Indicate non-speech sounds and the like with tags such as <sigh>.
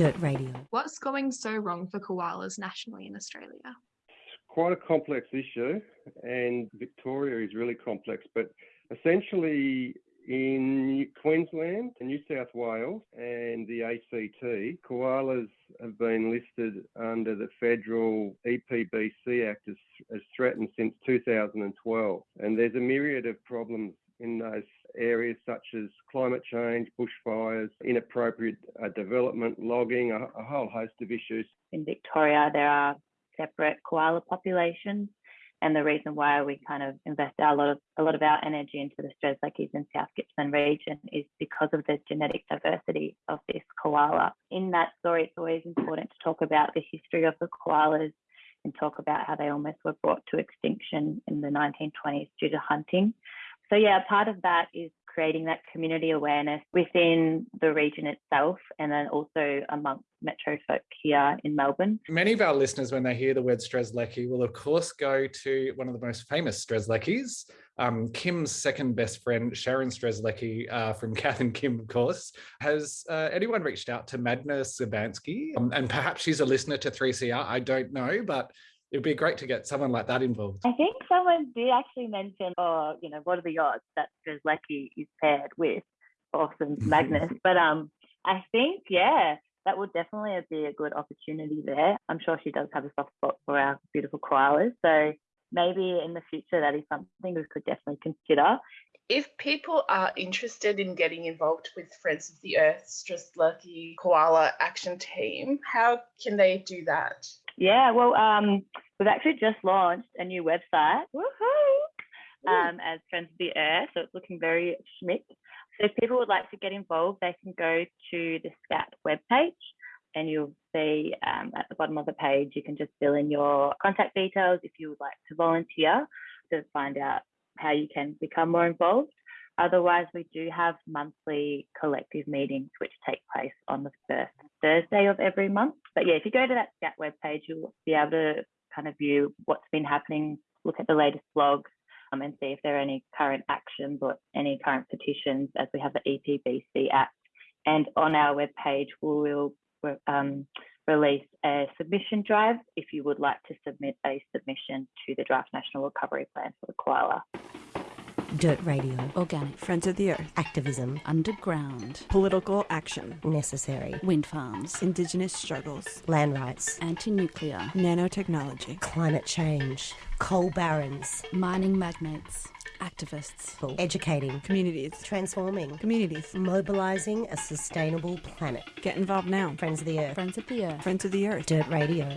Dirt Radio. What's going so wrong for koalas nationally in Australia? Quite a complex issue, and Victoria is really complex, but essentially in Queensland, New South Wales, and the ACT, koalas have been listed under the federal EPBC Act as, as threatened since 2012. And there's a myriad of problems in those areas such as climate change, bushfires, inappropriate uh, development, logging, a, a whole host of issues. In Victoria, there are separate koala populations and the reason why we kind of invest a lot of a lot of our energy into the Strzelecki's and South Gippsland region is because of the genetic diversity of this koala. In that story, it's always important to talk about the history of the koalas and talk about how they almost were brought to extinction in the 1920s due to hunting. So yeah, part of that is creating that community awareness within the region itself and then also amongst metro folk here in Melbourne. Many of our listeners, when they hear the word Strzelecki, will of course go to one of the most famous Strzelecki's, um, Kim's second best friend, Sharon Strzelecki uh, from <laughs> Kath and Kim, of course. Has uh, anyone reached out to Magda Szubanski? Um, and perhaps she's a listener to 3CR, I don't know, but it'd be great to get someone like that involved. I think someone did actually mention, oh, you know, what are the odds that Strzelecki is paired with Awesome <laughs> Magnus? but um, I think, yeah, that would definitely be a good opportunity there. I'm sure she does have a soft spot for our beautiful koalas. So maybe in the future, that is something we could definitely consider. If people are interested in getting involved with Friends of the Earth's Earth, Strzelecki Koala Action Team, how can they do that? Yeah, well, um, we've actually just launched a new website. Um, as Friends of the Earth, so it's looking very schmick. So if people would like to get involved, they can go to the SCAT webpage and you'll see um, at the bottom of the page, you can just fill in your contact details if you would like to volunteer to find out how you can become more involved. Otherwise, we do have monthly collective meetings which take place on the first Thursday of every month. But yeah, if you go to that SCAT webpage, you'll be able to kind of view what's been happening, look at the latest blogs, um, and see if there are any current actions or any current petitions as we have the EPBC Act. And on our webpage, we will um, release a submission drive if you would like to submit a submission to the Draft National Recovery Plan for the koala. Dirt Radio. Organic. Friends of the Earth. Activism. Underground. Political action. Necessary. Wind farms. Indigenous struggles. Land rights. Anti-nuclear. Nanotechnology. Climate change. Coal barons. Mining magnates. Activists. Educating. Communities. Transforming. Communities. Mobilising a sustainable planet. Get involved now. Friends of the Earth. Friends of the Earth. Friends of the Earth. Dirt Radio.